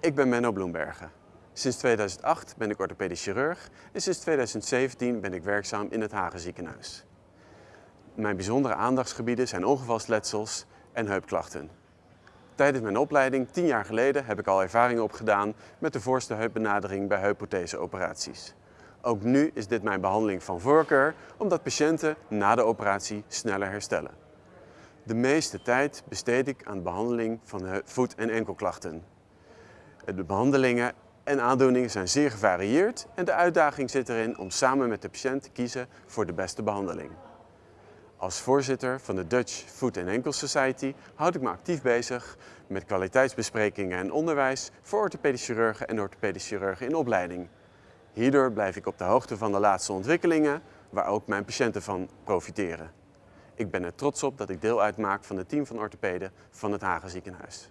Ik ben Menno Bloembergen. Sinds 2008 ben ik orthopedisch chirurg en sinds 2017 ben ik werkzaam in het Hagen ziekenhuis. Mijn bijzondere aandachtsgebieden zijn ongevalsletsels en heupklachten. Tijdens mijn opleiding, tien jaar geleden, heb ik al ervaring opgedaan met de voorste heupbenadering bij heupprotheseoperaties. Ook nu is dit mijn behandeling van voorkeur, omdat patiënten na de operatie sneller herstellen. De meeste tijd besteed ik aan de behandeling van voet- en enkelklachten. De behandelingen en aandoeningen zijn zeer gevarieerd en de uitdaging zit erin om samen met de patiënt te kiezen voor de beste behandeling. Als voorzitter van de Dutch Foot and Ankle Society houd ik me actief bezig met kwaliteitsbesprekingen en onderwijs voor orthopedisch chirurgen en orthopedisch chirurgen in opleiding. Hierdoor blijf ik op de hoogte van de laatste ontwikkelingen, waar ook mijn patiënten van profiteren. Ik ben er trots op dat ik deel uitmaak van het team van orthopeden van het Hagen ziekenhuis.